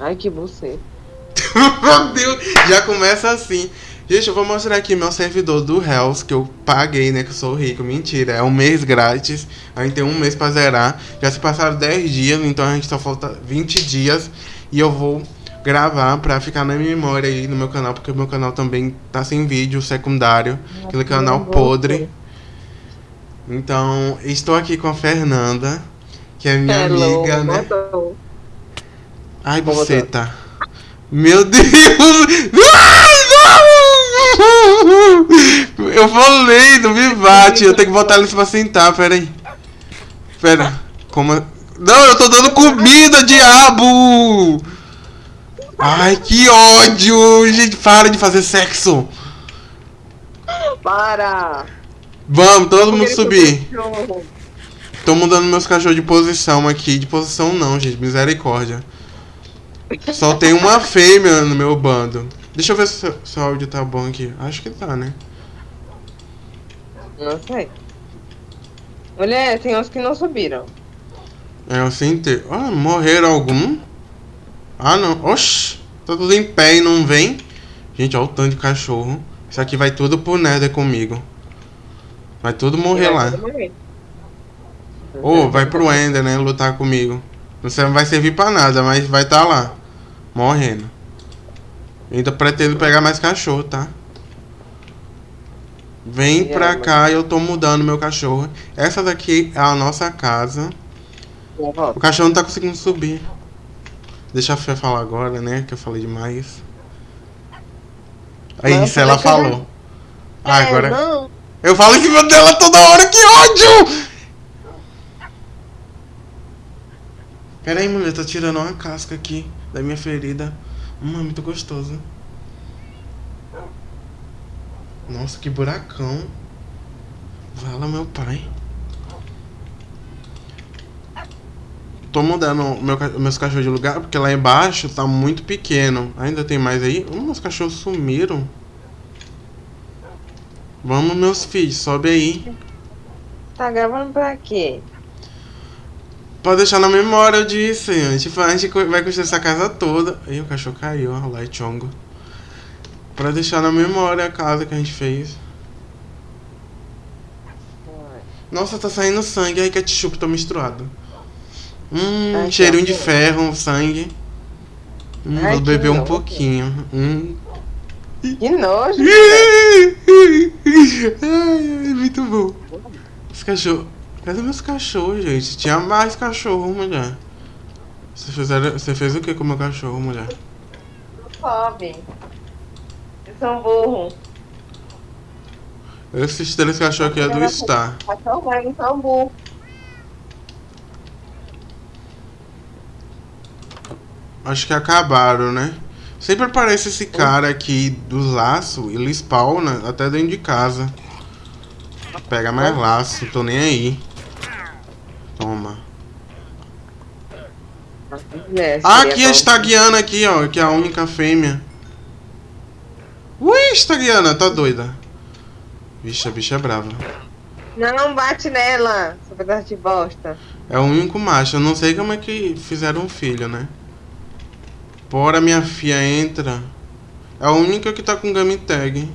Ai, que você. Meu Deus, já começa assim. Gente, eu vou mostrar aqui meu servidor do Hells, que eu paguei, né? Que eu sou rico. Mentira, é um mês grátis. A gente tem um mês pra zerar. Já se passaram 10 dias, então a gente só falta 20 dias. E eu vou gravar pra ficar na minha memória aí no meu canal, porque o meu canal também tá sem vídeo secundário. Aquele canal podre. Então, estou aqui com a Fernanda, que é minha Hello, amiga, né? botou. Ai, Vou você botar. tá. Meu Deus! Não! Eu falei do Vivate, eu tenho que botar eles pra sentar, pera aí. Pera, como. Não, eu tô dando comida, diabo! Ai, que ódio! Gente, para de fazer sexo! Para! Vamos, todo mundo subir. Tô mudando meus cachorros de posição aqui. De posição não, gente. Misericórdia. Só tem uma fêmea no meu bando. Deixa eu ver se se o áudio tá bom aqui. Acho que tá, né? Não sei. Mulher, tem uns que não subiram. É o sem ter. Ah, morreram algum? Ah, não. Oxi. Tá tudo em pé e não vem. Gente, olha o tanto de cachorro. Isso aqui vai tudo pro Nether comigo. Vai tudo morrer lá. Ou vai pro Ender, né? Lutar comigo. Não vai servir pra nada, mas vai tá lá. Morrendo. Ainda pretendo pegar mais cachorro, tá? Vem E pra aí, cá, eu tô mudando meu cachorro. Essa daqui é a nossa casa. O cachorro não tá conseguindo subir. Deixa a Fê falar agora, né? Que eu falei demais. Aí, eu isso ela eu falou. Ah, agora. É, não. Eu falo em cima dela toda hora, que ódio! Pera aí, mulher, tô tirando uma casca aqui da minha ferida. Hum, é muito gostoso. Nossa, que buracão. Vala, meu pai. Tô mudando meu, meus cachorros de lugar, porque lá embaixo tá muito pequeno. Ainda tem mais aí? Hum, meus cachorros sumiram. Vamos, meus filhos, sobe aí. Tá gravando pra quê? Pode deixar na memória, eu disse. A gente, fa- a gente vai construir essa casa toda. Ih, o cachorro caiu, ó, lá chongo. Pra deixar na memória a casa que a gente fez. Nossa, tá saindo sangue. Ai, ketchup tá misturado. Hum, Ai, cheirinho de ferro, sangue. Hum, Ai, vou beber um pouquinho. Hum. Que nojo. ai, ai, muito bom. Os cachorros. Cadê meus cachorros, gente? Tinha mais cachorro, mulher. Você, fizeram... Você fez o que com o meu cachorro, mulher? Sobe. Eles são burros. Esses três cachorros aqui é do Star. Cachorro eles são burros. Acho que acabaram, né? Sempre aparece esse cara aqui do laço, ele spawna até dentro de casa. Pega mais laço, tô nem aí. Toma. É, Ah, aqui a estagiana aqui, ó, que é a única fêmea. Ui, estagiana, tá doida. Vixe, a bicha é brava. Não bate nela, seu pedaço de bosta. É o único macho, eu não sei como é que fizeram um filho, né? Bora, minha filha, entra. É a única que tá com game tag.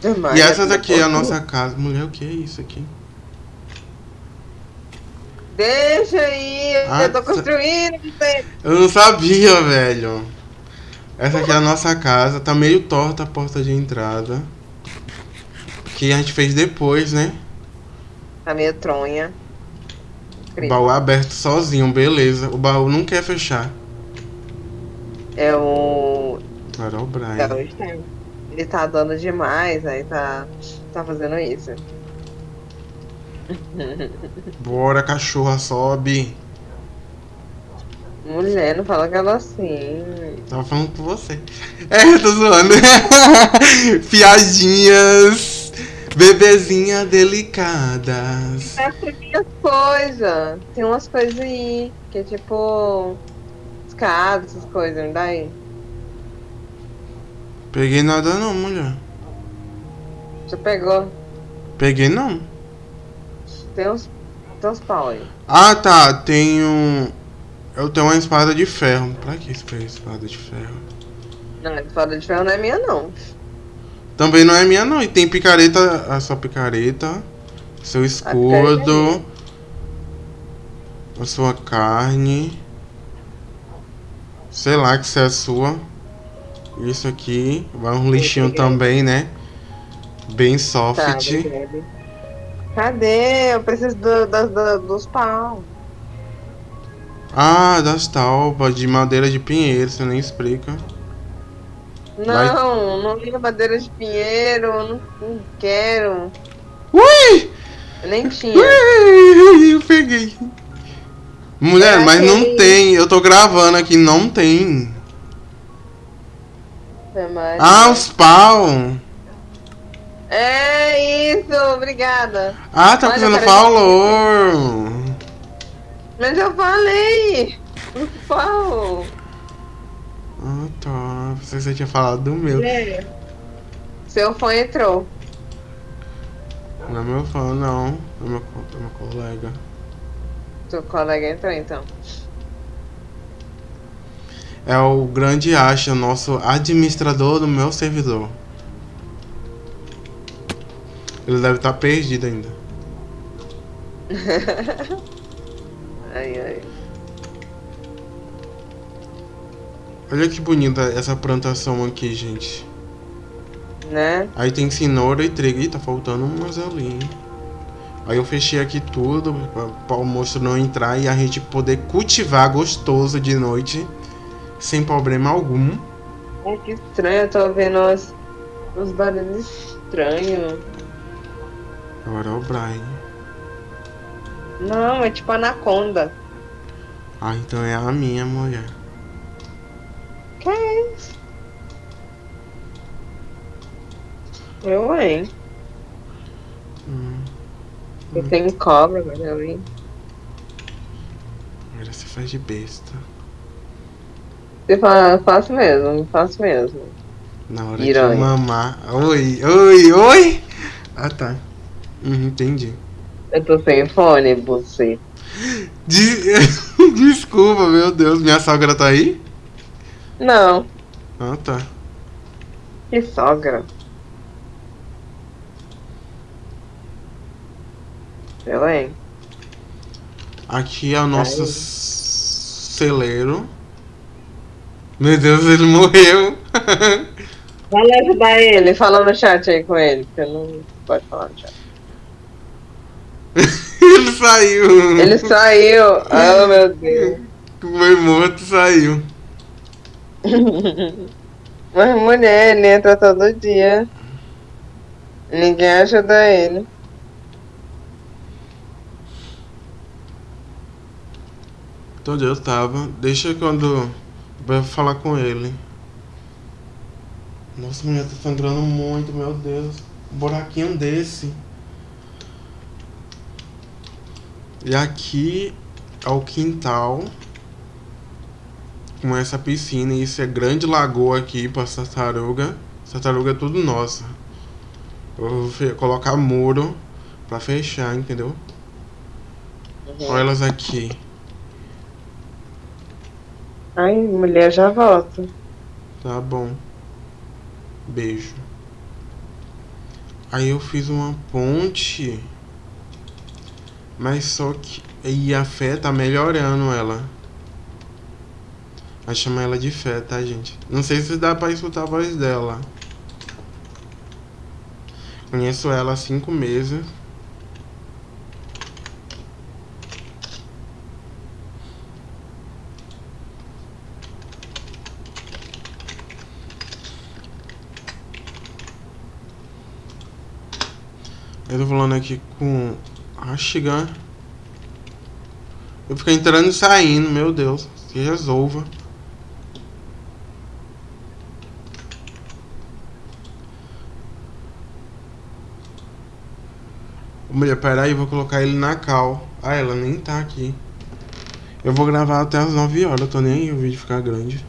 Demais, E essa né? daqui é a nossa casa. Mulher, o que é isso aqui? Deixa aí, Ah, eu tô construindo. Eu não sabia, velho. Essa aqui é a nossa casa. Tá meio torta a porta de entrada. Que a gente fez depois, né? Tá meio tronha. O Incrível. baú aberto sozinho, beleza. O baú não quer fechar. É o. É o Brian. Ele tá dando demais, aí tá. Tá fazendo isso. Bora, cachorra, sobe. Mulher, não fala aquela assim. Tava falando com você. É, tô zoando. Piadinhas. Bebezinha delicadas. Essa é minhas coisas. Tem umas coisas aí. Que é tipo. Escada, essas coisas, não dá aí? Peguei nada não, mulher. Você pegou. Peguei não. Tem uns. Tem uns pau aí. Ah, tá. Um. Eu tenho uma espada de ferro. Pra que isso espada de ferro? Não, a espada de ferro não é minha, não. Também não é minha, não. E tem picareta, a sua picareta, seu escudo, a sua carne. Sei lá que isso é sua. Isso aqui. Vai um lixinho também, né? Bem soft. Tá, Cadê? Eu preciso do, do, do, dos pau. Ah, das talpas de madeira de pinheiro, você nem explica. Não, Vai... não liga madeira de pinheiro, não, não quero. Ui! Eu nem tinha. Ui, eu peguei. Mulher, mas não tem. Eu tô gravando aqui, não tem. Ah, os pau. É isso, obrigada. Ah, tá fazendo falou. Mas eu falei. Pau. Ah, tá. Você, você tinha falado do meu. É. Seu fã entrou. Não é meu fã, não. É meu, é meu colega. Seu colega entrou, então. É o grande Acha, nosso administrador do meu servidor. Ele deve estar perdido ainda. ai, ai. Olha que bonita essa plantação aqui, gente. Né? Aí tem cenoura e trigo. Ih, tá faltando umas ali. Aí eu fechei aqui tudo para o monstro não entrar e a gente poder cultivar gostoso de noite. Sem problema algum. Ai, que estranho. Eu tô vendo os, os barulhos estranhos. Agora é o Brian. Não, é tipo anaconda. Ah, então é a minha mulher. Que é isso? Eu, hein? Hum. Eu hum. tenho cobra, eu vi. Agora você faz de besta. Você fala, faço mesmo, faço mesmo. Na hora de mamar. Oi, oi, oi! Ah tá. Uhum, entendi. Eu tô sem fone, você. Desculpa, meu Deus, minha sogra tá aí? Não. Ah, tá. Que sogra? Eu, hein? Aqui é o nosso Ai. celeiro. Meu Deus, ele morreu. Vai ajudar ele, fala no chat aí com ele, porque não pode falar no chat. ele saiu. Ele saiu. Oh, meu Deus. Foi morto saiu. Mas mulher, ele entra todo dia. Ninguém ajuda ele. Onde eu tava. Deixa quando. Vai falar com ele. Nossa, mulher tá sangrando muito, meu Deus. Um buraquinho desse. E aqui é o quintal. Com essa piscina. E isso é grande lagoa aqui pra tartaruga. Tartaruga é tudo nossa. Eu vou colocar muro pra fechar, entendeu? Uhum. Olha elas aqui. Ai, mulher, já volto. Tá bom. Beijo. Aí eu fiz uma ponte. Mas só que. E a fé tá melhorando ela. Vai chamar ela de fé, tá, gente? Não sei se dá pra escutar a voz dela. Conheço ela há cinco meses. Eu tô falando aqui com a chegar. Eu fico entrando e saindo, meu Deus. Se resolva. Mulher, peraí, vou colocar ele na cal. Ah, ela nem tá aqui. Eu vou gravar até as 9 horas, eu tô nem aí o vídeo ficar grande.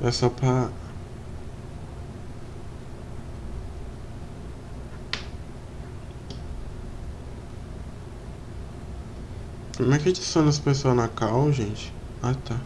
É só pra Como é que adiciona as pessoas na cal, gente? Ah, tá.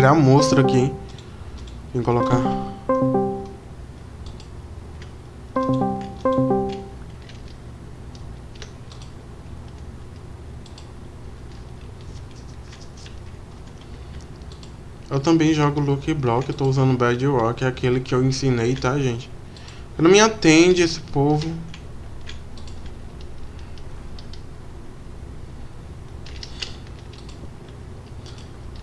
Criar monstro aqui, hein? Colocar. Eu também jogo Lucky Block, eu tô usando Bad Rock, é aquele que eu ensinei, tá, gente? Não me atende esse povo.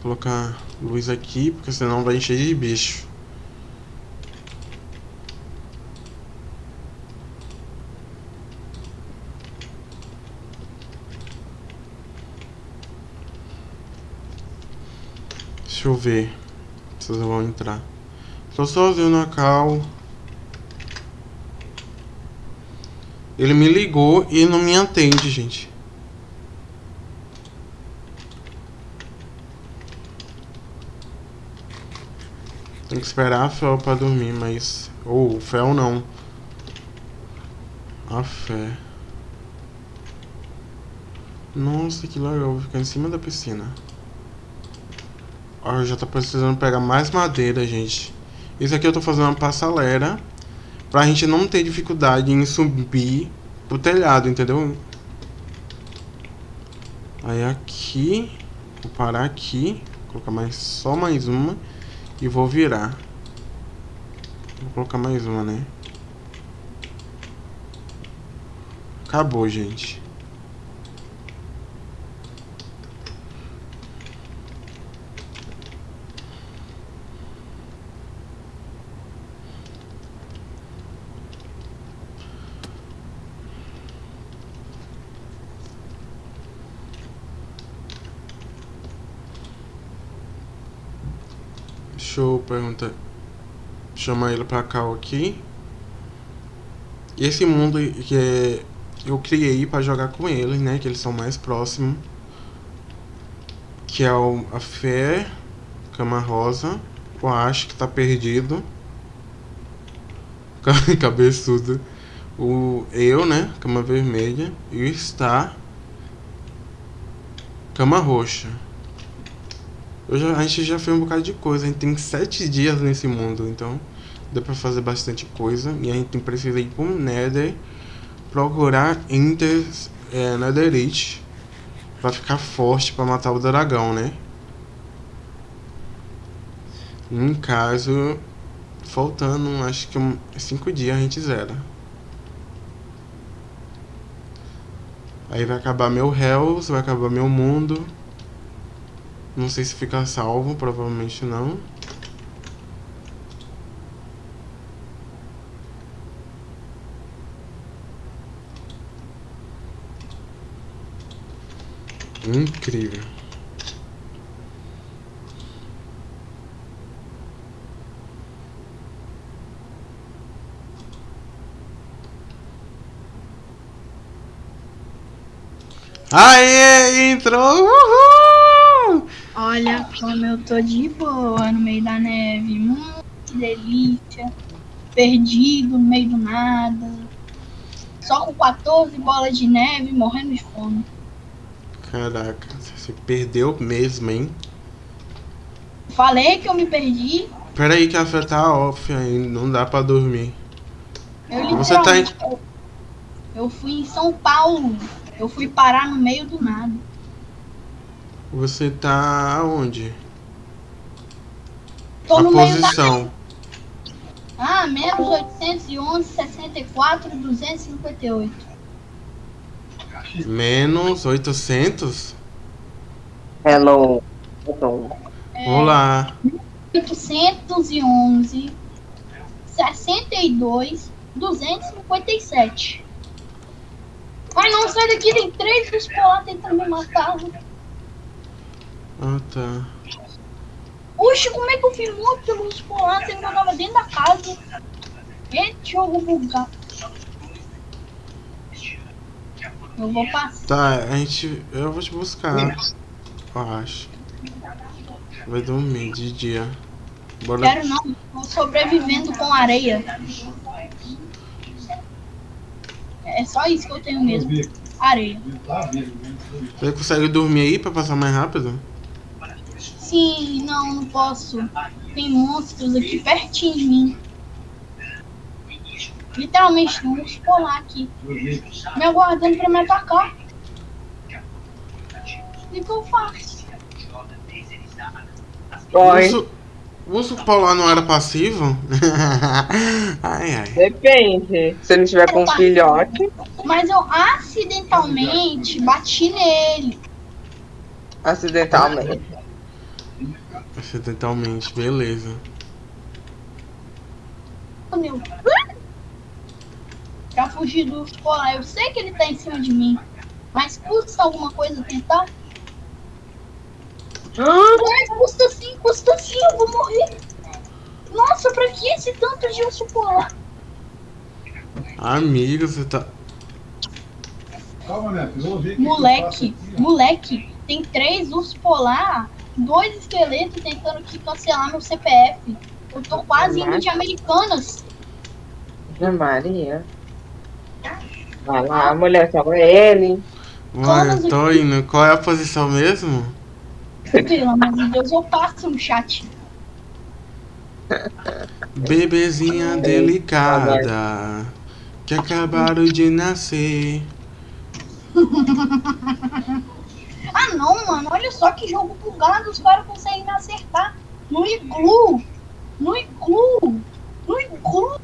Vou colocar luz aqui, porque senão vai encher de bicho. Deixa eu ver. Vocês vão entrar. Tô sozinho na cal. Ele me ligou e não me atende, gente. Tem que esperar a Fel pra dormir, mas... Ou, oh, Fel não. A fé. Nossa, que legal. Vou ficar em cima da piscina. Ó, já tá precisando pegar mais madeira, gente. Isso aqui eu tô fazendo uma passalera. Pra gente não ter dificuldade em subir o telhado, entendeu? Aí aqui. Vou parar aqui. Colocar mais, só mais uma. E vou virar. Vou colocar mais uma, né? Acabou, gente. Deixa eu perguntar. Chamar ele pra cá aqui. Esse mundo que é, eu criei pra jogar com eles, né? Que eles são mais próximos. Que é o, a Fé, Cama Rosa. O Acho que tá perdido. Cabeçudo. O eu, né? Cama Vermelha. E o Star. Cama Roxa. Já, a gente já fez um bocado de coisa. A gente tem sete dias nesse mundo, então dá pra fazer bastante coisa. E a gente precisa ir pro Nether, procurar Enter é, Netherite pra ficar forte pra matar o dragão, né? No caso, faltando acho que cinco dias a gente zera. Aí vai acabar meu Hells, vai acabar meu mundo. Não sei se fica salvo, provavelmente não. Incrível. Aê, entrou! Uhul! Olha como eu tô de boa no meio da neve. Hum, que delícia. Perdido no meio do nada. Só com 14 bolas de neve morrendo de fome. Caraca, você perdeu mesmo, hein? Falei que eu me perdi. Pera aí que a fé tá off aí, não dá pra dormir. Eu Você tá em... eu, eu fui em São Paulo. Eu fui parar no meio do nada. Você tá aonde? Tô a no meio da posição. Ah, menos 811, 64, 258. Menos 800? Hello. Hello. Olá. 811, 62, 257. Ai não, sai daqui, tem três bichos tentando me matar. Ah, tá. Oxe, como é que eu fiz muito urso polar sendo que eu tava dentro da casa? Eita, jogo bugado. Eu vou passar. Tá, a gente. Eu vou te buscar. Eu acho. Vai dormir de dia. Bora. Quero não, tô sobrevivendo com areia. É só isso que eu tenho mesmo. Areia. Você consegue dormir aí pra passar mais rápido? Sim, não, não posso. Tem monstros aqui pertinho de mim. Literalmente, tem um urso polar aqui. Me aguardando pra me atacar. O que eu faço? O Corre. urso, o urso polar não era passivo? ai, ai. Depende. Se ele tiver com um filhote, Mas eu acidentalmente bati nele. acidentalmente. Acidentalmente, beleza. Meu. Pra fugir do urso polar. Eu sei que ele tá em cima de mim. Mas custa alguma coisa tentar? Mas custa sim, custa sim, eu vou morrer. Nossa, pra que esse tanto de urso polar? Amigo, você tá. Calma, eu que Moleque, aqui, moleque, tem três ursos polar, dois esqueletos tentando aqui cancelar meu CPF. Eu tô quase indo de Americanas. Maria. Vai lá, mulher, salva ele. Mano, eu tô indo. Qual é a posição mesmo? Pelo amor de Deus, eu passo no chat. Bebezinha delicada que acabaram de nascer. Ah não, mano, olha só que jogo bugado, os caras conseguem acertar no iglu, no iglu, no iglu.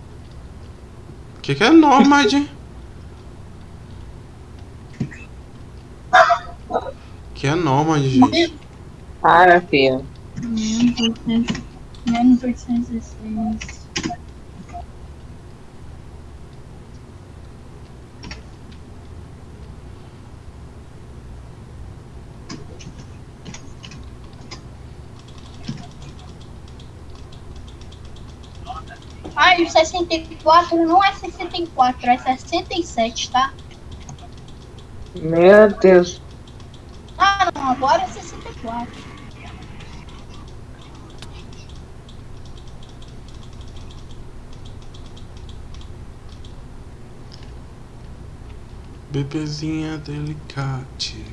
Que que é Nomad? que é Nomad, gente? Para, filho. 1816. Ah, e o 64 não é 64, é 67, tá? Meu Deus. Ah, não, agora é 64. Bebezinha delicate.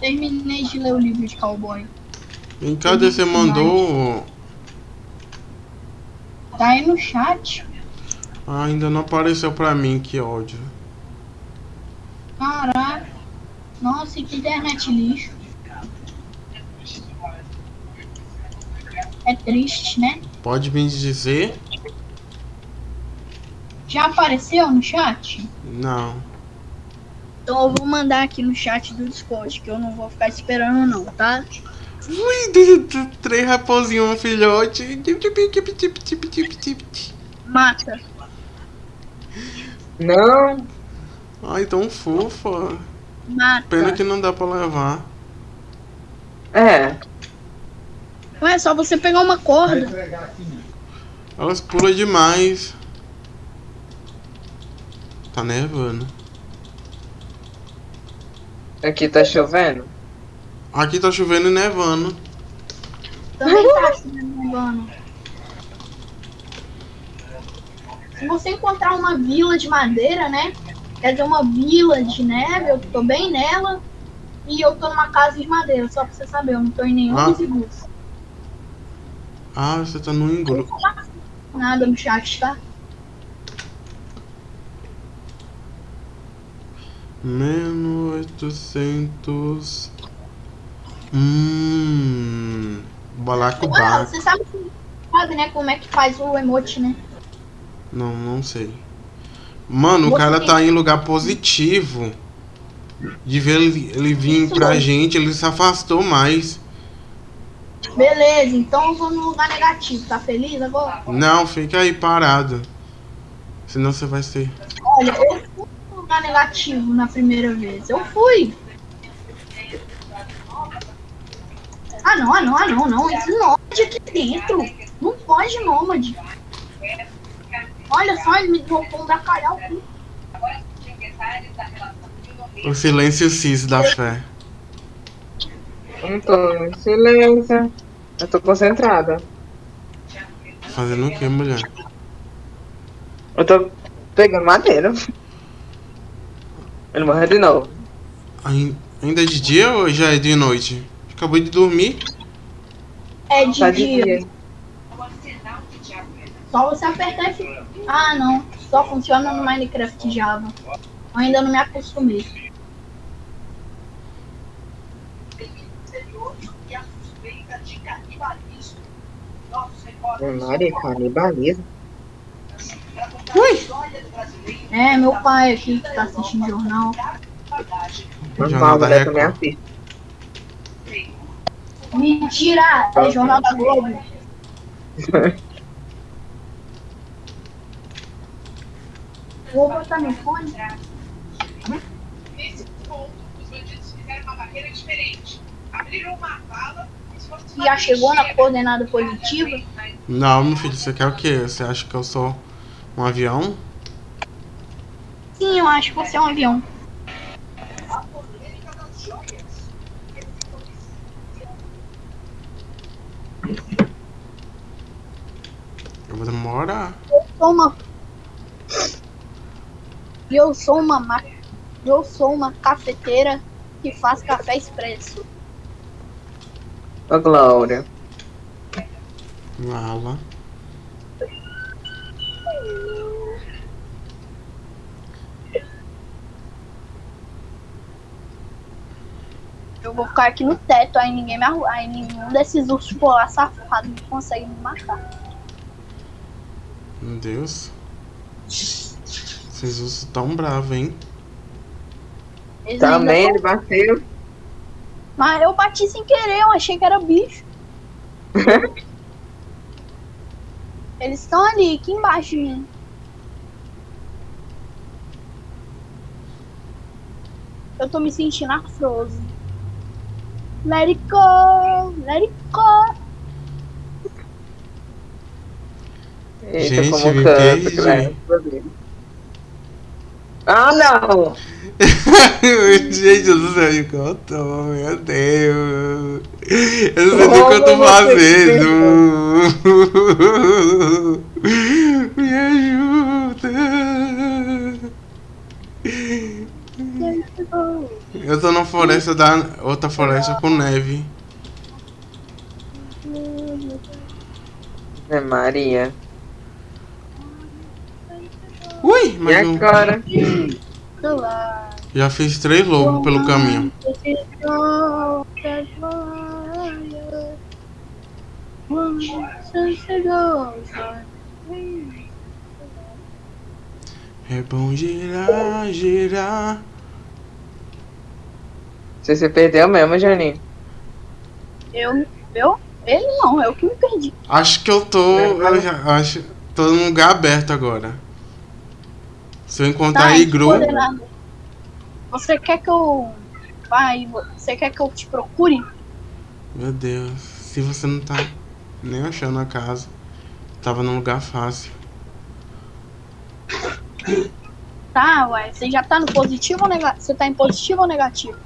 Terminei de ler o livro de cowboy. Vem cá, você mandou. Tá aí no chat. Ah, ainda não apareceu pra mim, que ódio. Caraca. Nossa, que internet lixo. É triste, né? Pode me dizer? Já apareceu no chat? Não. Então eu vou mandar aqui no chat do Discord, que eu não vou ficar esperando não, tá? Ui, três raposinhos, um filhote. Mata. Não. Ai, tão fofa. Mata. Pena que não dá pra levar. É. Ué, é só você pegar uma corda. minha. Elas pulam demais. Tá nevando. Aqui tá chovendo. Aqui tá chovendo e nevando. Também tá chovendo. Se você encontrar uma vila de madeira, né? Quer dizer, uma vila de neve, eu tô bem nela. E eu tô numa casa de madeira, só pra você saber, eu não tô em nenhum Ah. dos. Ah, você tá no engru. Nada no chat, tá? Menos 800. Hum. Ué, Balacobaco. você sabe, sabe, né, como é que faz o emote, né? Não, não sei. Mano, o cara tá em lugar positivo. De ver ele, ele vir Isso pra mesmo. gente, ele se afastou mais. Beleza, então eu vou no lugar negativo, tá feliz agora? Não, fica aí parado. Senão você vai ser. Olha, eu tá negativo na primeira vez. Eu fui. Ah não, ah não, ah não, não. Esse nômade aqui dentro. Não pode nômade. Olha só, ele me dropou bacalhau aqui. O silêncio cis da fé. Não tô em silêncio. Eu tô concentrada. Fazendo o que, mulher? Eu tô pegando madeira. Ele morreu de novo. Ai- Ainda é de dia ou já é de noite? Acabou de dormir. É de Tá de dia. dia. Só você apertar F. Ah não. Só funciona no Minecraft Java. Eu ainda não me acostumei. Maria, canibalismo. É, meu pai aqui que tá assistindo jornal. Jornal da também Record. assiste. Mentira! É jornal da Globo. Vou botar meu fone. Nesse ponto, os bandidos fizeram uma barreira diferente. Abriram uma fosse uma Já chegou na coordenada positiva? Não, meu filho, você quer o quê? Você acha que eu sou um avião? Sim, eu acho que você é um avião. Eu vou demorar. Eu sou uma. Eu sou uma ma... Eu sou uma cafeteira que faz café expresso. Ô, Glória. Mala. Eu vou ficar aqui no teto, aí ninguém me arru... Aí nenhum desses ursos polar safados consegue me matar. Meu Deus. Vocês ursos tão bravos, hein? Eles Também ele bateu. Mas eu bati sem querer, eu achei que era bicho. Eles estão ali, aqui embaixo de mim. Eu tô me sentindo afroso. Let it go, let it go. Eita, Gente, como vai explodir. Ah, não! Gente do céu, de contou, meu Deus. Eu não sei nem o que eu tô fazendo. Me ajuda. Eu tô na floresta da. outra floresta com neve. É Maria. Ui, E mas eu agora? já fiz três lobos pelo caminho. É bom girar, girar. Você se perdeu mesmo, Janinho. Eu, eu, ele não, eu que me perdi. Acho que eu tô. Eu já, acho. Tô num lugar aberto agora. Se eu encontrar Tá, igru. coordenada. Você quer que eu. Vai, você quer que eu te procure? Meu Deus, se você não tá nem achando a casa, tava num lugar fácil. Tá, ué. Você já tá no positivo ou negativo? Você tá em positivo ou negativo?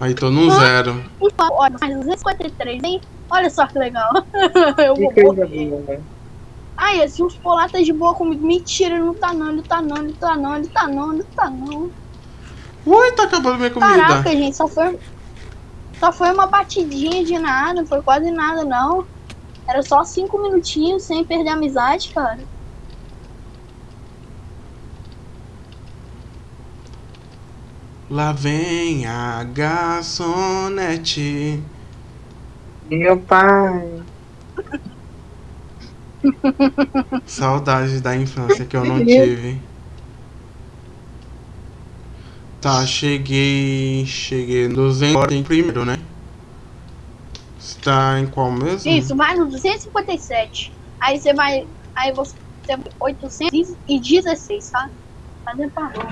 Aí tô no Ah. zero. Olha, mais 253, hein? Olha só que legal. eu Que vou morrer. Ai, esse urso polar tá de boa comigo. Mentira, ele não tá não, ele tá não, ele tá não, ele tá não, ele tá não. Ui, tá acabando minha comida. Caraca, gente, só foi. Só foi uma batidinha de nada, não foi quase nada, não. Era só cinco minutinhos sem perder a amizade, cara. Lá vem a garçonete. Meu pai. Saudade da infância que eu não tive. Tá, cheguei. Cheguei no 200 em primeiro, né? Está em qual mesmo? Isso, vai no 257. Aí você vai. Aí você tem 816, tá? Fazer favor.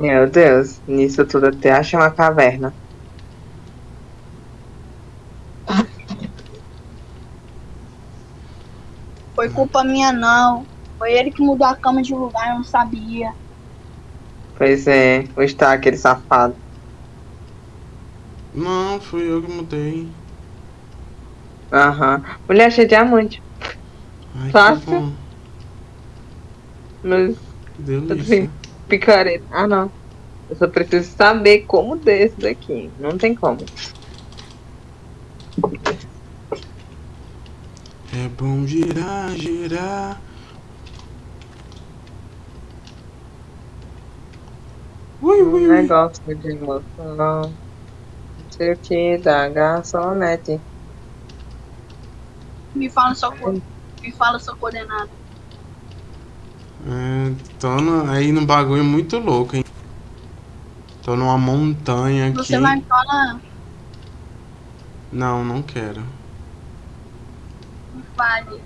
Meu Deus, nisso tudo até achei uma caverna. Foi culpa minha, não. Foi ele que mudou a cama de lugar, eu não sabia. Pois é, o está aquele safado. Não, fui eu que mudei. Aham. Mulher cheia de diamante. Ai, Fácil. Mas delícia. picareta. Ah, não. Eu só preciso saber como desse daqui. Não tem como. É bom girar, girar. Ui, ui, ui. negócio de emoção. Não sei o que da garçonete. Me fala sua co- Me fala sua coordenada. É, tô no- aí num bagulho muito louco, hein? Tô numa montanha aqui. Você vai me falar. Não, não quero. Me fale.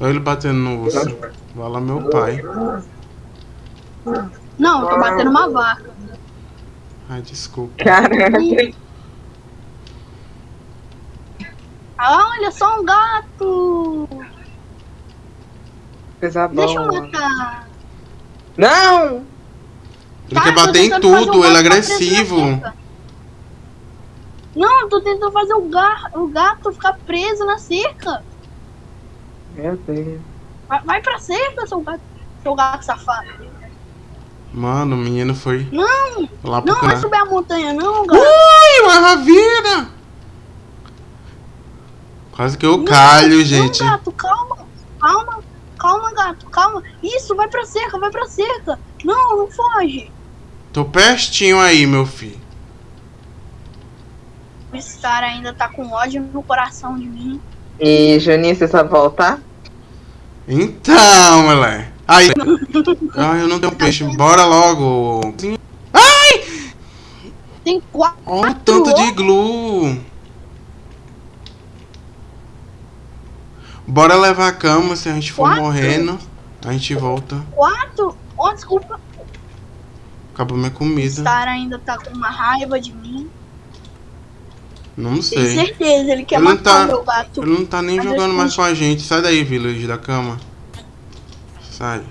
Olha ele batendo no urso. Vai lá, meu pai. Não, eu tô batendo uma vaca. Ai, desculpa. Caraca. Ah, olha só um gato! Coisa Deixa eu matar. Não! Ele Cara, quer bater em tudo, um ele é agressivo. Não, eu tô tentando fazer o, gar... o gato ficar preso na cerca. Meu Deus. Vai, vai pra cerca, seu gato, seu gato safado. Mano, o menino foi Não, lá pro não vai subir a montanha, não, gato. Ui, uma ravina! Quase que eu Não, calho, não, gente. gato, calma, calma, calma, gato, calma. Isso, vai pra cerca, vai pra cerca. Não, não foge. Tô pertinho aí, meu filho. Esse cara ainda tá com ódio no coração de mim. E Juninho, você sabe voltar? Então, moleque. Aí. Ai, eu não tenho peixe. Bora logo. Tem quatro. Olha o tanto de glue. Bora levar a cama. Se a gente for Quatro? morrendo, a gente volta. Quatro? Oh, desculpa. Acabou minha comida. cara ainda tá com uma raiva de mim. Não Tenho sei. certeza, ele quer Ele não matar tá- o meu gato. Ele não tá nem Mas jogando eu mais com a gente. Sai daí, village da cama. Sai.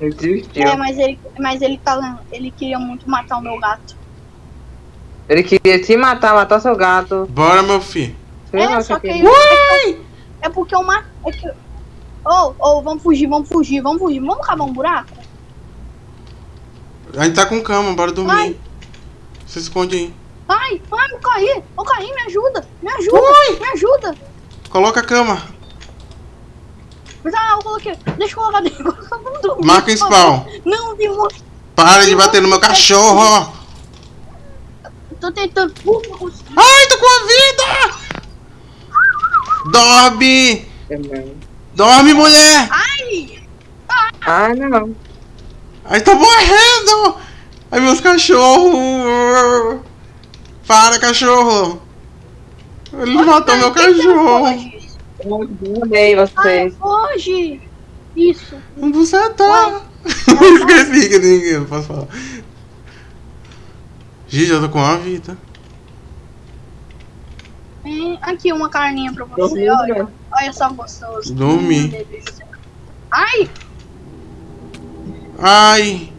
Desistiu. É, mas ele, mas ele tá. Ele queria muito matar o meu gato. Ele queria te matar, matar seu gato. Bora, meu filho. Sei lá é, só que que. ele- É, é porque eu matei. É que... Ô, ô, vamos fugir, vamos fugir, vamos fugir. Vamos cavar um buraco? A gente tá com cama, bora dormir. Vai. Se esconde aí. Ai, ai, vou cair, vou cair, me ajuda, me ajuda, me ajuda. Coloca a cama. Mas ah, eu coloquei, deixa eu colocar dentro. Marca em spawn. Não, um Para de bater no meu cachorro. Tô tentando. Uh. Ai, tô com a vida. Dorme. Dorme, mulher. Ai! Ah, não. Ai, tô morrendo. Ai, meus cachorros. Para, cachorro. Ele matou meu cachorro. Eu Ai, vocês. foge! Isso. Onde você tá? Esqueci que ninguém não posso falar. Gente, eu tô com uma vida. Vem aqui uma carninha pra você, Dormiu, olha. né? Olha só gostoso. Dormi. Ai! Ai.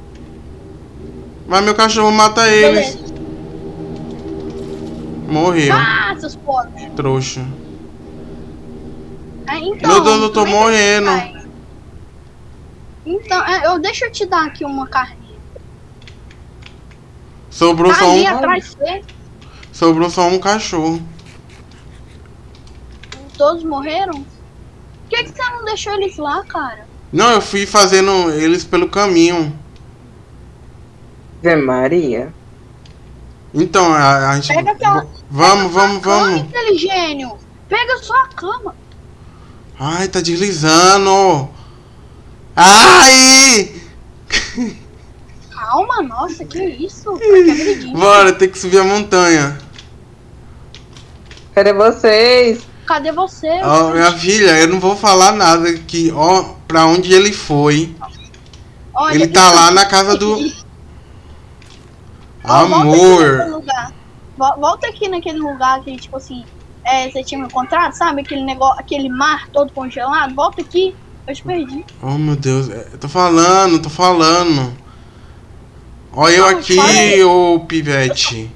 Mas meu cachorro mata eles. beleza. Morreu. Ah, seus pobres. Trouxa. Ah, então, Meu Deus, eu tô é morrendo. Então, é, eu, deixa eu te dar aqui uma carninha. Sobrou Tá só ali um. atrás de você. Sobrou só um cachorro. Todos morreram? Por que, que você não deixou eles lá, cara? Não, eu fui fazendo eles pelo caminho. Zé Maria. Então, a, a gente. Pega aquela- Vamos, Pega vamos, vamos. inteligênio. Pega sua cama. Ai, tá deslizando. Ai! Calma, nossa, que isso? Que agredinho. Bora, tem que subir a montanha. Cadê vocês? Cadê você? Ó, minha filha, eu não vou falar nada que, ó, pra onde ele foi. Olha, Ele tá lá na casa do. Volta aqui Amor! Volta aqui naquele lugar que, tipo assim, é, você tinha me encontrado, sabe? Aquele negócio, aquele mar todo congelado. Volta aqui. Eu te perdi. Oh meu Deus, é, eu tô falando, tô falando. Olha eu aqui, ô pivete.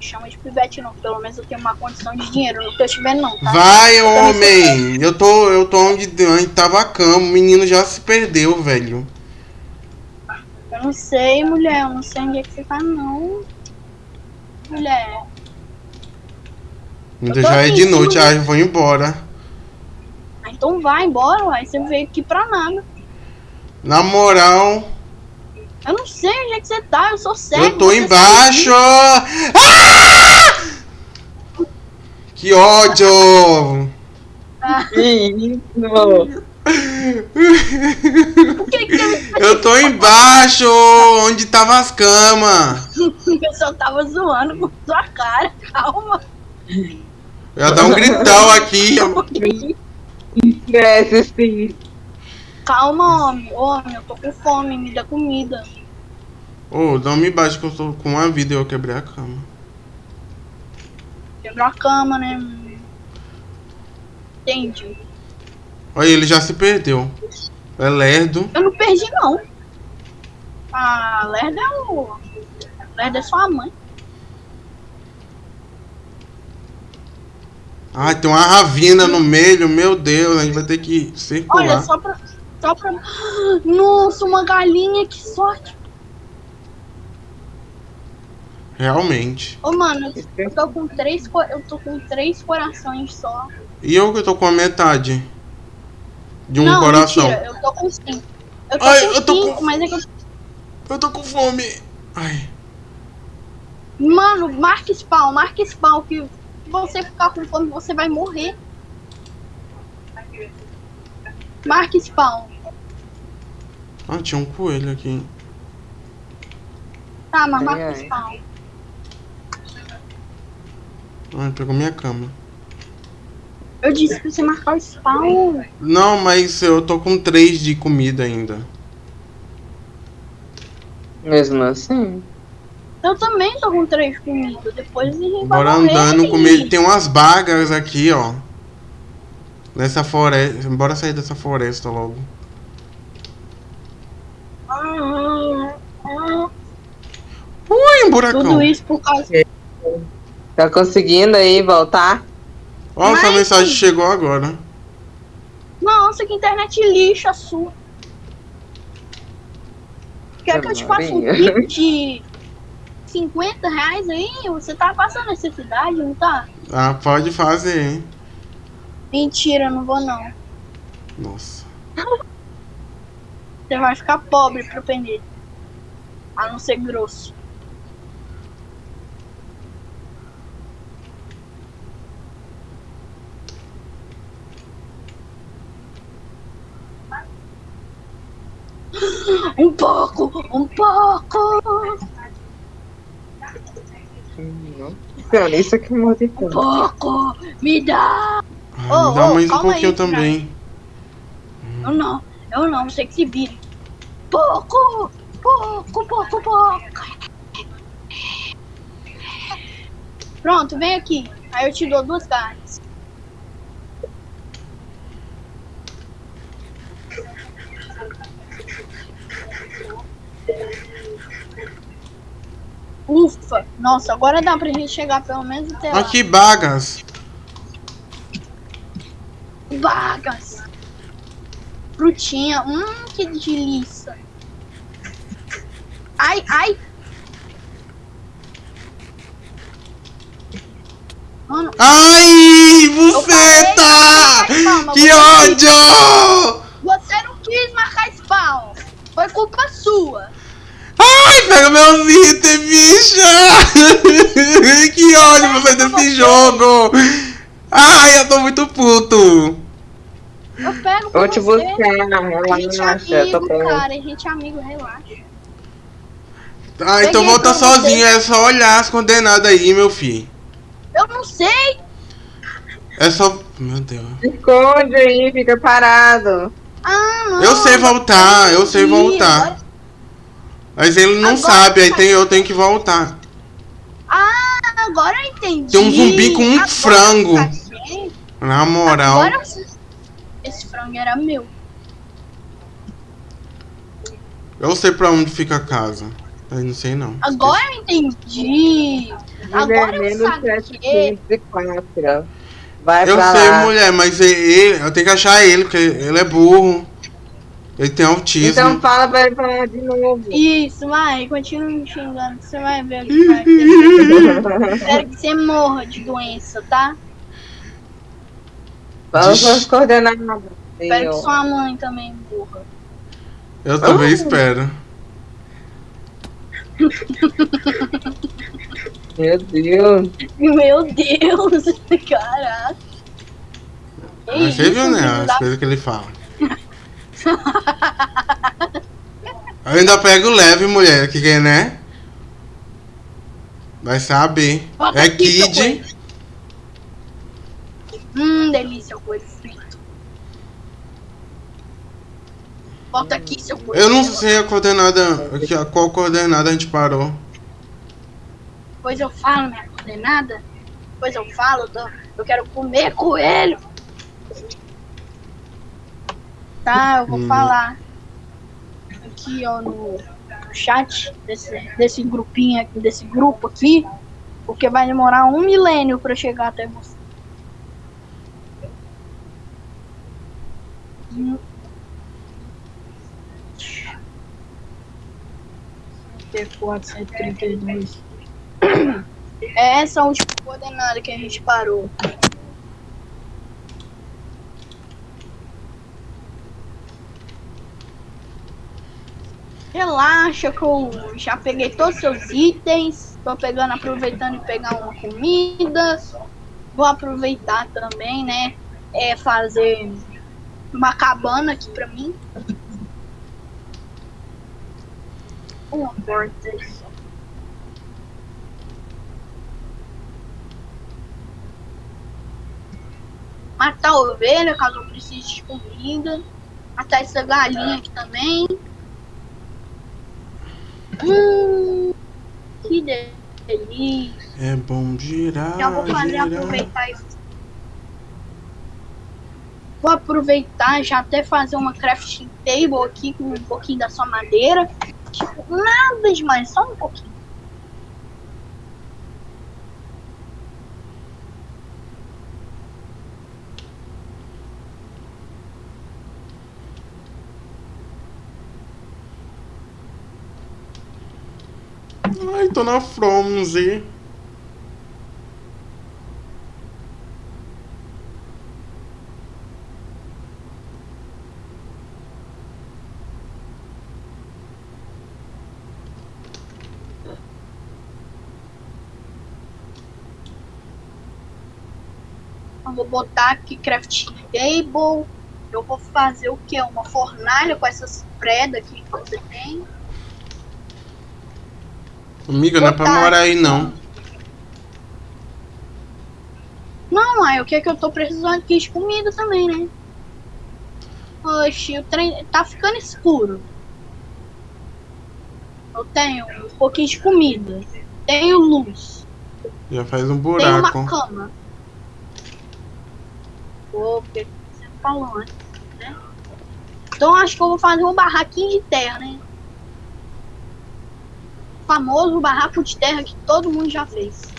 Chama de pivete não, pelo menos eu tenho uma condição de dinheiro. Eu não tô te vendo não, tá? Vai, homem! Eu tô, eu tô onde, onde tava a cama, o menino já se perdeu, velho. Eu não sei, mulher. Eu não sei onde é que você tá, não. Mulher. Tô já é de noite, cima ah, eu vou embora. Ah, então vai embora, uai. Você veio aqui pra nada. Na moral, Eu não sei onde é que você tá. Eu sou cego. eu tô você embaixo! Ah! Que ódio! Que isso? Que, que você Eu tô embaixo, onde tava as camas. O pessoal tava zoando com sua cara. Calma. Eu ia dar um gritão aqui. Sim. Calma, homem. Homem, eu tô com fome. Me dá comida. Ô, não me bate que eu tô com uma vida e eu quebrei a cama. Quebrou a cama, né? Entendi. Olha, ele já se perdeu. É lerdo. Eu não perdi, não. Ah, Lerda é o. Lerda é sua mãe. Ai, tem uma ravina no meio, meu Deus, a gente vai ter que Olha, circular. só pra. Só pra. Nossa, uma galinha, que sorte. Realmente. Ô, mano, eu tô com três. Eu tô com três corações só. E eu que tô com a metade de um não, coração. mentira, eu tô com cinco. Eu tô Ai, com eu tô cinco, com- mas é que eu Eu tô com fome. Ai. Mano, marca spawn, marca spawn, que se você ficar com fome, você vai morrer. Marca spawn. Ah, tinha um coelho aqui. Tá, mas ai. spawn. Ai, pegou minha cama. Eu disse pra você marcar o spawn. Não, mas eu tô com três de comida ainda. Mesmo assim. Eu também tô com três comidas. Depois a gente vai Bora morrer. andando com medo. Tem umas bagas aqui, ó. Nessa floresta. Bora sair dessa floresta logo. Ah, ah, Ui, um buracão. Tudo isso por causa. Tá conseguindo aí voltar? Essa Mas- mensagem chegou agora. Nossa, que internet lixa sua. Quer que eu te faça um kit de 50 reais aí? Você tá passando necessidade, não tá? Ah, pode fazer, hein? Mentira, não vou não. Nossa. Você vai ficar pobre pro pneu. A não ser grosso. Um pouco, um pouco, Cara, isso aqui é morre de um pouco, me dá. Ai, Ô, me dá ô, mais um pouquinho aí, também. Eu não, eu não, você que se vire. Pouco, pouco, pouco, pouco. Pronto, vem aqui. Aí eu te dou duas carnes. Ufa! Nossa, agora dá pra gente chegar pelo menos até lá. Aqui, bagas. Vagas. Frutinha. Hum, que delícia. Ai, ai. Mano, Ai, mas calma, Que ódio! você não quis marcar spawn. Foi culpa sua. Pega meus itens, bicha! que ódio você desse jogo! Ai, eu tô muito puto! Eu pego Eu te você. buscar, A gente é relaxa, eu tô amigo, pronto. cara. A gente é amigo, relaxa. Ah, então volta pra você. sozinho, é só olhar as condenadas aí, meu filho. Eu não sei. É só. Meu Deus. Esconde aí, fica parado. Ah, não. Eu sei voltar, eu sei voltar. Mas ele não Agora sabe, aí tá. tem, eu tenho que voltar. Ah, agora eu entendi. Tem um zumbi com um Agora frango. Na moral. Agora esse frango era meu. Eu sei pra onde fica a casa. Mas não sei não. Agora eu entendi. Agora eu saquei. 754. Vai Eu pra sei, lá. mulher, mas ele, eu tenho que achar ele, porque ele é burro. Ele tem autismo. Então fala pra ele falar de novo. Isso, vai, continua me xingando. Você vai ver o que vai acontecer. Espero que você morra de doença, tá? Fala Diz- suas coordenadas. Espero que sua mãe também morra. Eu também Ah. espero. Meu Deus. Meu Deus, caraca. Você viu, né? As coisas que ele fala. Eu ainda pego leve, mulher, que que, né? Vai saber. Bota É Kid. Hum, delícia, o coelho frito. Bota aqui, seu coelho. Eu não sei a coordenada. a Qual coordenada a gente parou. Depois eu falo minha coordenada. Depois eu falo, eu quero comer coelho. Tá, eu vou Hum. falar. Aqui, ó, no, no chat desse, desse grupinho aqui, desse grupo aqui. Porque vai demorar um milênio pra chegar até você. Hum. T4, 132. É essa a última coordenada que a gente parou. Relaxa que eu já peguei todos os seus itens. Tô pegando, aproveitando e pegar uma comida. Vou aproveitar também, né? É fazer uma cabana aqui pra mim. Uma porta. matar a ovelha caso eu precise de comida. Matar essa galinha aqui também. Hum, que delícia. É bom girar. Já vou fazer girar. aproveitar isso. Vou aproveitar já até fazer uma crafting table aqui com um pouquinho da sua madeira. Tipo, nada demais, só um pouquinho. Ai, tô na Fromzy. Eu vou botar aqui crafting table. Eu vou fazer o que? Uma fornalha com essas predas que você tem. Amiga, não é pra morar aí não. Não, aí o que é que eu tô precisando aqui de comida também, né? Oxi, o trem tá ficando escuro. Eu tenho um pouquinho de comida. Tenho luz. Já faz um Tenho uma buraco. cama. Pô, porque você falou antes, né? Então acho que eu vou fazer um barraquinho de terra, né? Famoso barraco de terra que todo mundo já fez.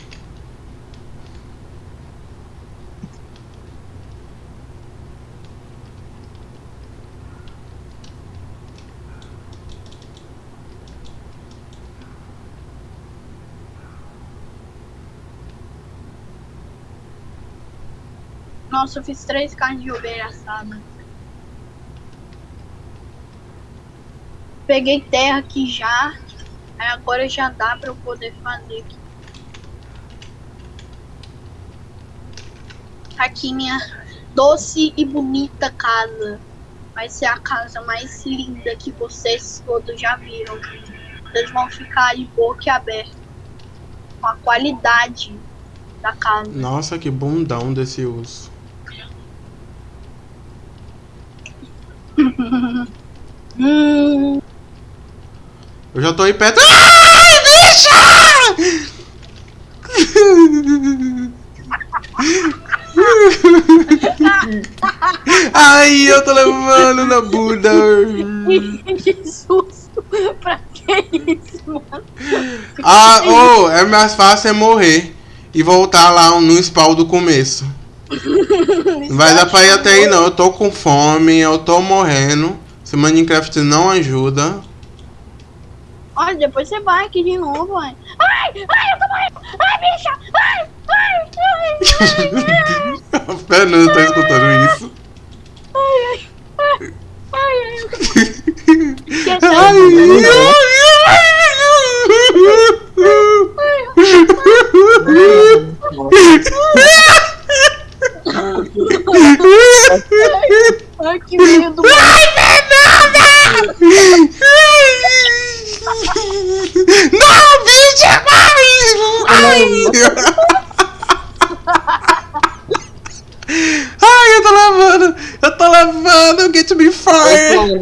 Nossa, eu fiz três carnes de ovelha assada. Peguei terra aqui já. Aí agora já dá pra eu poder fazer aqui. Aqui minha doce e bonita casa. Vai ser a casa mais linda que vocês todos já viram. Vocês vão ficar de boca aberta. Com a qualidade da casa. Nossa, que bundão desse urso. Hum, Eu já tô aí perto. Ai, bicha! Ai, eu tô levando na bunda. que susto! pra que isso, mano? Ah, oh, é mais fácil é morrer e voltar lá no spawn do começo. Não vai dar pra ir até aí não, eu tô com fome, eu tô morrendo. Se Minecraft não ajuda. Olha, depois você vai aqui de novo, mãe. Ai, ai, eu tô morrendo! Ai, bicha! Ai, ai, ai, ai, A Fernanda tá escutando isso. ai, ai, ai, eu tô Ai, Esquece. Ai, que medo, mano. Não, bicha, vai! Ai, eu tô levando, eu tô levando, get me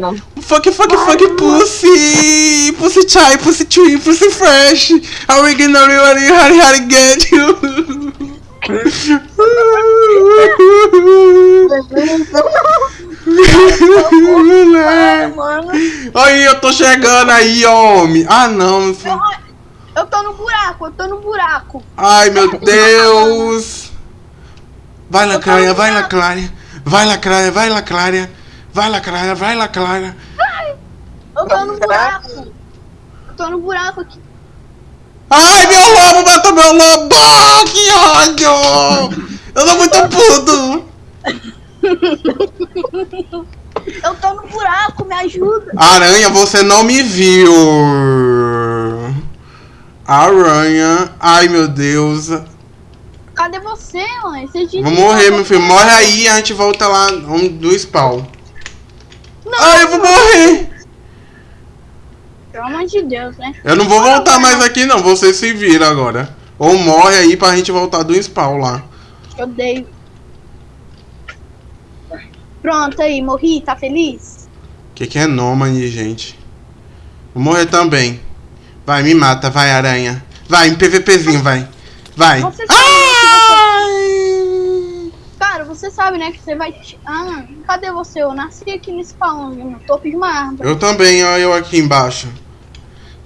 Plano. Fuck, fuck, fuck, pussy! Pussy chai, pussy tree, pussy fresh! Are we gonna really hurry, hurry, get you? Ai. Aí, eu tô chegando aí, homem! Ah, não! Eu, eu tô no buraco, eu tô no buraco. Ai, meu Deus! Vai, Lacraia, vai, Lacraia! Vai, Lacraia, vai, Lacraia! Vai, Lacraia, vai, Lacraia! Eu tô no buraco. Eu tô no buraco aqui. Ai, meu lobo matou meu lobo! Que ódio! Eu tô muito puto! Eu tô no buraco, me ajuda. Aranha, você não me viu! Aranha, ai meu Deus. Cadê você, mãe? Você Vou morrer, meu filho. Morre aí e a gente volta lá um- do spawn. Não, Ai, eu vou morrer! Pelo amor de Deus, né? Eu não vou voltar mais aqui não, você se vira agora. Ou morre aí pra gente voltar do spawn lá. Eu odeio. Pronto aí, morri, tá feliz? Que que é nômade, gente? Vou morrer também. Vai, me mata, vai, aranha. Vai, em PVPzinho, vai. Vai. Você! Cara, você sabe, né, que você vai. te- Ah, cadê você? Eu nasci aqui nesse spawn, no topo de uma árvore. Eu também, ó, eu aqui embaixo.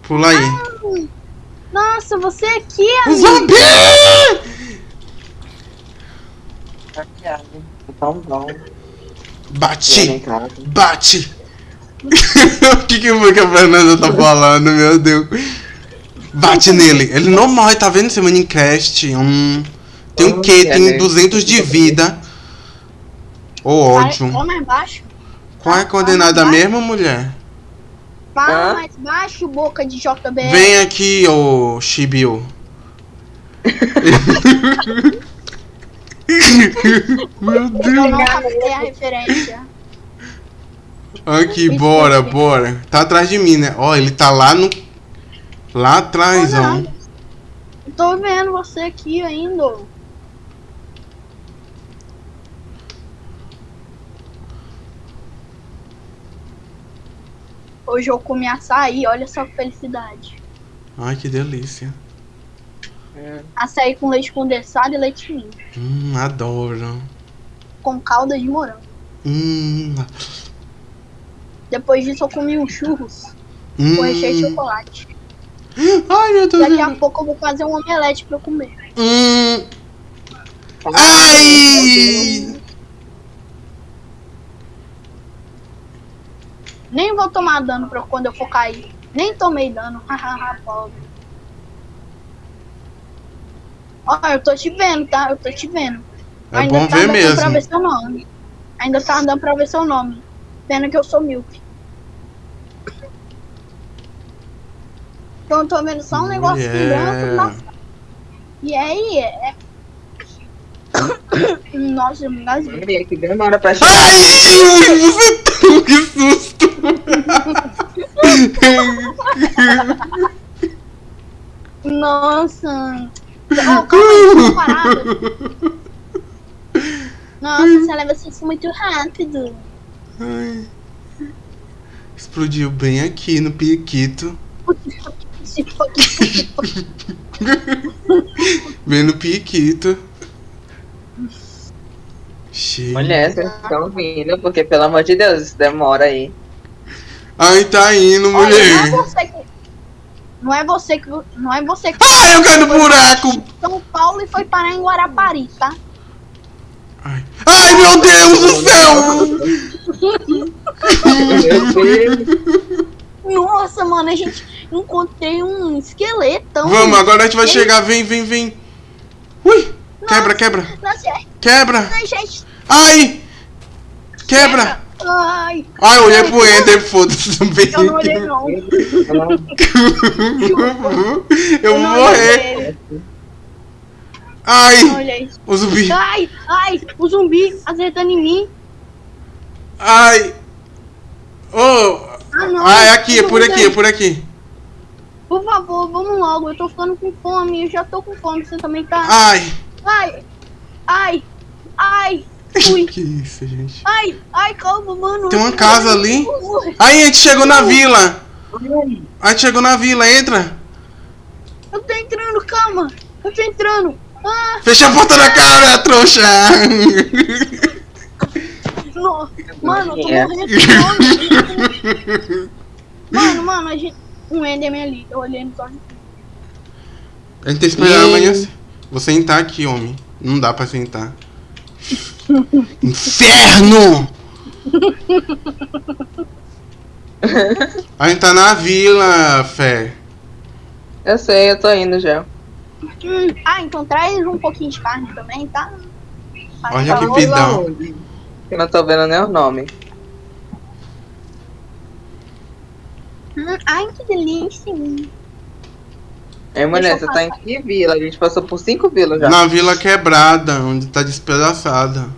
Pula aí. Nossa, você aqui, Um amigo. zumbi! Bate! Bate! o que, que foi que a Fernanda tá falando, meu Deus? Bate nele. Ele não morre, tá vendo esse Minecraft? Hum. Tem o quê? Tem 200 de vida. Ô ódio. Fala mais baixo. Qual é a coordenada mesmo, mulher? Fala Hã? mais baixo, boca de JBL. Vem aqui, ô Shibio. Meu Eu Deus. não captei a referência. Aqui, bora, bora. Tá atrás de mim, né? Ó, ele tá lá no. Lá atrás, ó. Eu tô vendo você aqui ainda. Hoje eu comi açaí, olha só que felicidade. Ai, que delícia. Açaí com leite condensado e leite ninho. Hum, adoro. Com calda de morango. Hum. Depois disso eu comi um churros hum. com recheio de chocolate. Ai, meu Deus. Daqui a pouco eu vou fazer um omelete pra eu comer. Hum. Ai! Nem vou tomar dano pra quando eu for cair. Nem tomei dano. Hahaha, pobre. Ó, eu tô te vendo, tá? Eu tô te vendo. É bom tá ver dando pra mesmo. ver seu nome. Ainda tá dando pra ver seu nome. Pena que eu sou Milk. Então eu tô vendo só um negócio Mulher. branco. Nossa. E aí, é... Nossa, eu me engasguei. Que demora pra chegar. Ai! Você tá... Que susto! Nossa. Oh, calma aí. Nossa, você leva isso muito rápido. Ai. Explodiu bem aqui no piquito. Se for que- Bem no piquito. Mulher, vocês estão vindo, porque pelo amor de Deus, isso demora aí. Ai, tá indo, Olha, não é mulher. você que. Não é você que. Não é você que. Ai, eu caí no buraco. São Paulo e foi parar em Guarapari, tá? Ai, Ai, meu Deus do céu. Nossa, mano, a gente encontrei um esqueletão. Vamos, agora a gente vai chegar. Vem, vem, vem. Ui. Quebra, quebra. Nossa, Quebra. ai. Ai. Quebra. Ai, Ai, eu olhei pro Ender, foda-se também. eu não olhei não. Eu vou morrer. Ai, o zumbi. Ai, ai, o zumbi acertando em mim. Ai. Oh. Ah, não. Ah, é aqui, é por aqui, é por aqui. Por favor, vamos logo. Eu tô ficando com fome. Eu já tô com fome. Você também tá. Ai. Ai, ai, ai. Fui. Que isso, gente. Ai, ai, calma, mano. Tem uma casa ali. Aí, a gente chegou na vila. A gente chegou na vila, entra. Eu tô entrando, calma. Eu tô entrando. Ah, Fecha a porta da cara, trouxa. no... Mano, eu tô É. morrendo de fome. Mano, mano, a gente. Um Enderman ali. Eu olhei no olhos. A gente tem que esperar amanhã. Vou sentar aqui, homem. Não dá pra sentar. Inferno! A gente tá na vila, Fé. Eu sei, eu tô indo já. Hum, ah, então traz um pouquinho de carne também, tá? Faz Olha que pidão. Eu não tô vendo nem o nome. Hum, ai, que delícia. Ei, mulher, você tá em que vila? A gente passou por cinco vilas já. Na vila quebrada, onde tá despedaçada.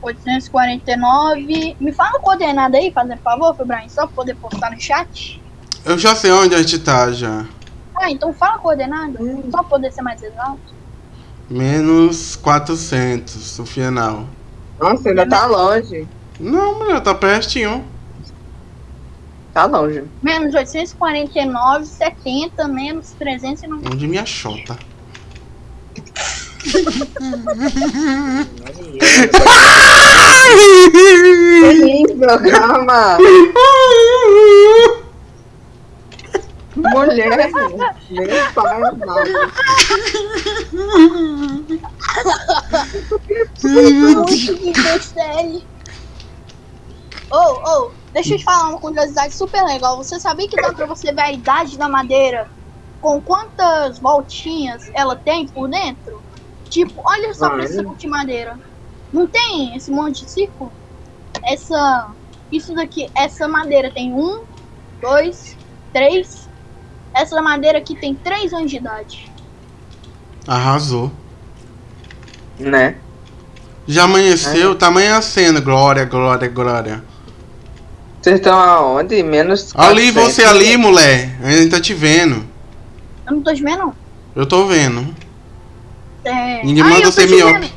849. Me fala a coordenada aí, fazendo favor, Brian, só pra poder postar no chat. Eu já sei onde a gente tá já. Ah, então fala a coordenada, só pra poder ser mais exato. Menos 400, o final. Nossa, ainda tá longe. Não, mulher, tá pertinho. Tá longe. Menos 849, 70, menos 390. Onde minha chota. Que lindo, calma. Mulher, nem que série. Oh, oh, deixa eu te falar uma curiosidade super legal. Você sabia que dá pra você ver a idade da madeira com quantas voltinhas ela tem por dentro? Tipo, olha só pra esse Olha. monte de madeira. Não tem esse monte de círculo? Essa. Isso daqui, essa madeira tem um, dois, três. Essa madeira aqui tem três anos de idade. Arrasou. Né? Já amanheceu? Tá amanhecendo. Glória, glória, glória. Vocês estão aonde? Menos. Ali, 400. você ali, mulher. A gente tá te vendo. Eu não tô te vendo, não. Eu tô vendo. É... Ninguém Ai, manda ser miope.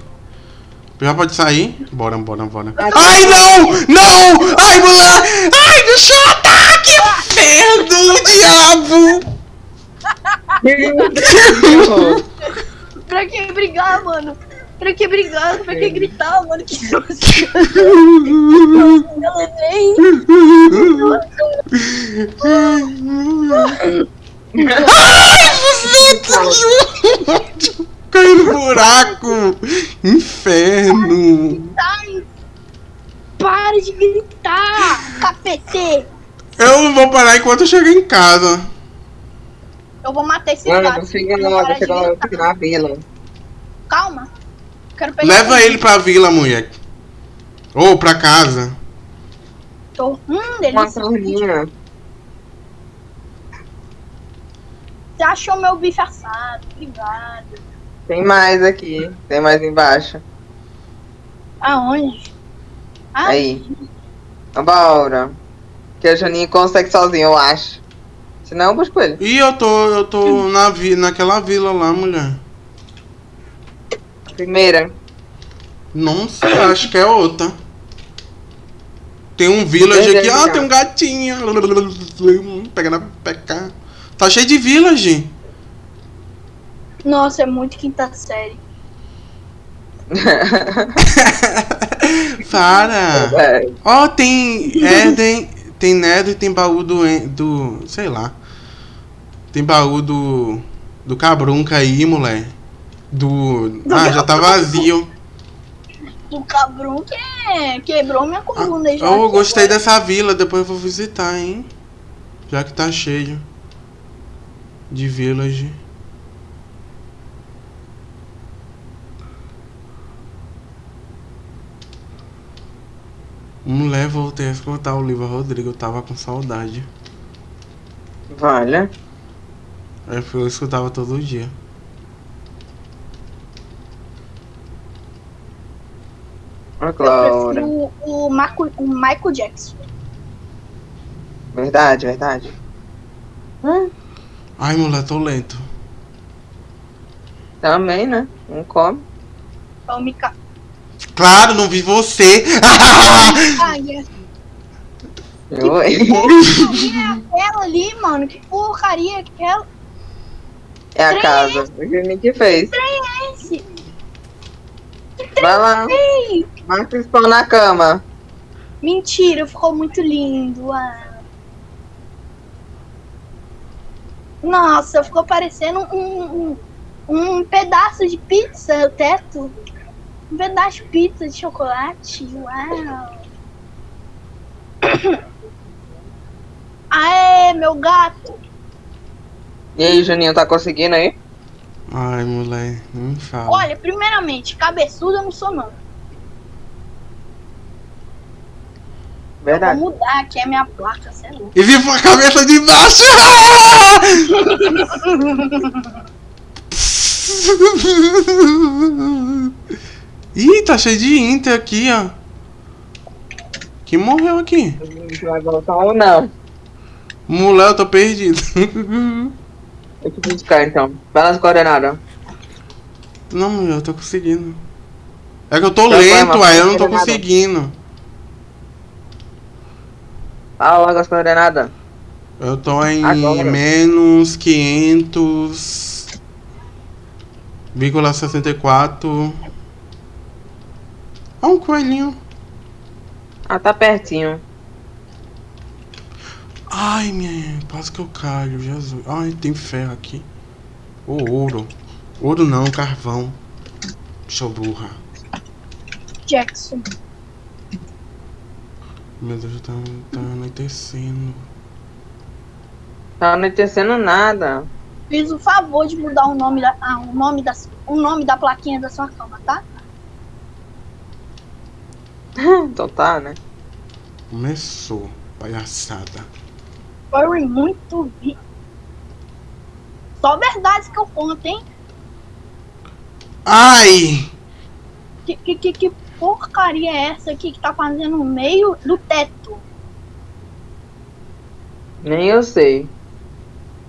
Já pode sair? Bora, bora, bora. Ai, não! Não! Ai, mulher! Ai, deixa eu ataque! Inferno, diabo! Pra que brigar, mano? Pra que brigar? Pra que gritar, mano? Que eu levei. Ai, você Caiu no buraco! Inferno! Ai, para de gritar, capete. Eu não vou parar enquanto eu chegar em casa. Eu vou matar esse Mano, para de chega logo gritar. aqui na vila. Calma. Quero pegar Leva ele pra vila, mulher. Ou pra casa. Tô... Hum, Uma delícia. carninha. Você achou meu bife assado. Obrigada. Tem mais aqui. Tem mais embaixo. Aonde? Ah, Aí. Vambora. Que a Janinha consegue sozinha, eu acho. Senão eu busco ele. Ih, eu tô, eu tô na vi, naquela vila lá, mulher. Primeira. Não sei, acho que é outra. Tem um village aqui. Ah, tem um gatinho. Pega na peca. Tá cheio de village. Nossa, é muito quinta série. Para. Ó, tem Eden, tem Nether e tem baú do, do. sei lá. Tem baú do. Do Cabrunca aí, mulher. Do. Ah, já tá vazio. Do cabrão que é- quebrou minha coluna. já Eu que gostei foi. dessa vila, depois eu vou visitar, hein? Já que tá cheio de village. Mulher, voltei a escutar o livro Rodrigo, eu tava com saudade. Valha. Aí eu escutava todo dia. Prefiro o, Marco, o Michael Jackson. Verdade, verdade. Hum, Ai, mulher, tô lento. também, né? Não come. Então me ca... Claro, não vi você! Ai, Oi. aquela ali, mano. Que porcaria é aquela. É a casa. O que fez. é esse? Vai lá. Ei, Esse pão na cama. mentira, ficou muito lindo. Ah. Nossa, ficou parecendo um, um, um pedaço de pizza, o teto. Um pedaço de pizza de chocolate. Uau. Aê, meu gato. E aí, Juninho, tá conseguindo aí? Ai, mulher, não me fala. Olha, primeiramente, cabeçudo eu não sou não. Verdade. Vou mudar aqui a minha placa, sei lá. E vi a cabeça de baixo! Ih, tá cheio de Inter aqui, ó. Que morreu aqui? Vai voltar ou não? Mulher, eu tô perdido. Eu te buscar então. Vai nas coordenadas. Não, mulher, eu tô conseguindo. É que eu tô foi, lento, aí eu não tô conseguindo. Fala logo as coordenadas. Eu tô em Agora. menos 500,64. Ah, um coelhinho. Ah, tá pertinho. Ai, minha, quase que eu caio, Jesus. Ai, tem ferro aqui. Ô, ouro. Ouro não, carvão. Show burra. Jackson. Meu Deus, tá, tá anoitecendo. Tá anoitecendo nada. Fiz o favor de mudar o nome da, ah, o nome da, o nome da plaquinha da sua cama, tá? Então tá, né? Começou, palhaçada. Foi muito vi. Só verdades que eu conto, hein? Ai! Que, que, que, que porcaria é essa aqui que tá fazendo no meio do teto? Nem eu sei.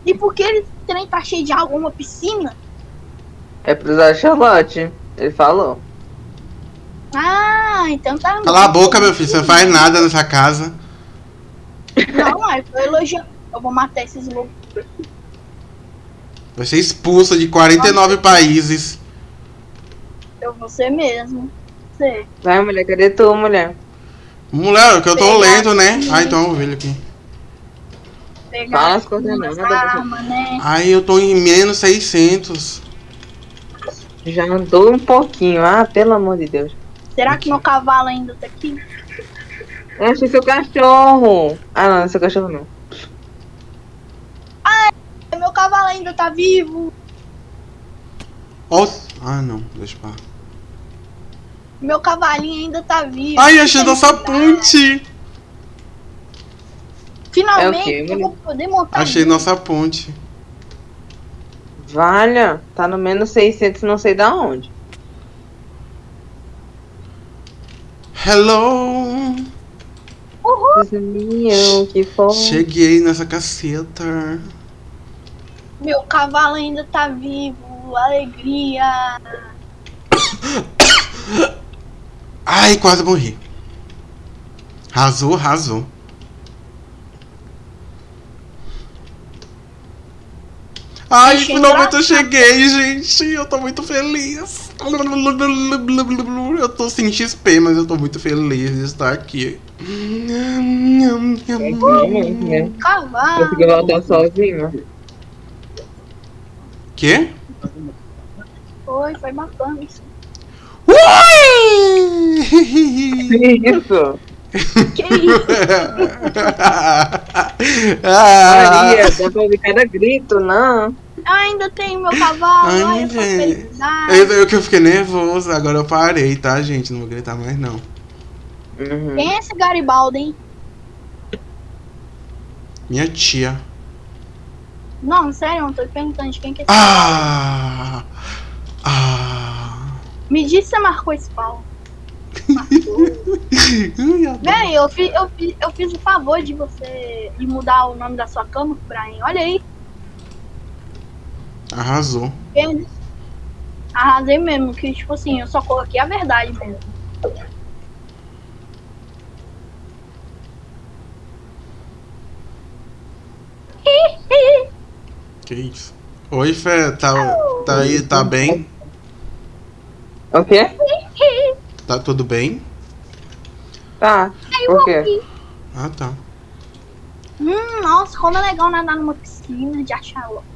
E por que ele trem tá cheio de água, uma piscina? É pro Zé Charlotte. Ele falou. Ah, então tá. Cala a boca, meu filho, você não faz nada nessa casa. Não, mas eu tô elogiando. Eu vou matar esses lobos. Vai ser expulsa de 49 países. Eu vou ser mesmo. Sei. Vai, mulher, cadê tu, mulher? Mulher, que eu tô lento, né? Ah, então eu vi aqui. Pegar Fala as coordenadas. né? Ai, eu tô em menos 600. Já andou um pouquinho. Ah, pelo amor de Deus. Será que meu cavalo ainda tá aqui? Eu achei seu cachorro. Ah, não, não é seu cachorro não. Meu cavalo ainda tá vivo. Ó, Ah, não, deixa pra. Meu cavalinho ainda tá vivo. Ai, achei nossa ponte! Finalmente É eu vou poder montar. Achei nossa ponte. Valha, tá no menos 600 não sei da onde. Hello! Uhul! que foi. Cheguei nessa caceta. Meu cavalo ainda tá vivo. Alegria. Ai, quase morri. Arrasou, arrasou. Ai, Achei finalmente eu cheguei, gente. Eu tô muito feliz. Eu tô sem XP, mas eu tô muito feliz de estar aqui. Cavalo. Consegui voltar sozinho. Quê? Foi, foi bacana isso. Isso! Que isso? ah, Maria, dá pra ouvir cada grito, não. Ainda tem meu cavalo. Ai, gente. eu, eu que eu fiquei nervoso, agora eu parei, tá, gente? Não vou gritar mais, não. Uhum. Quem é esse Garibaldi, hein? Minha tia. Não, sério, eu tô perguntando de quem que é esse Ah! Ah! Me diz se você marcou esse adoro. Véi, eu, fi, eu, fi, eu fiz o favor de você de mudar o nome da sua cama, Brian. Olha aí. Arrasou. Arrasei mesmo, que tipo assim, eu só coloquei a verdade mesmo. Que isso? Oi, Fé, tá, tá aí, tá bem? O quê? Tá tudo bem? Tá. Por quê? Ah, tá. Hum, nossa, como é legal nadar numa piscina de achalot.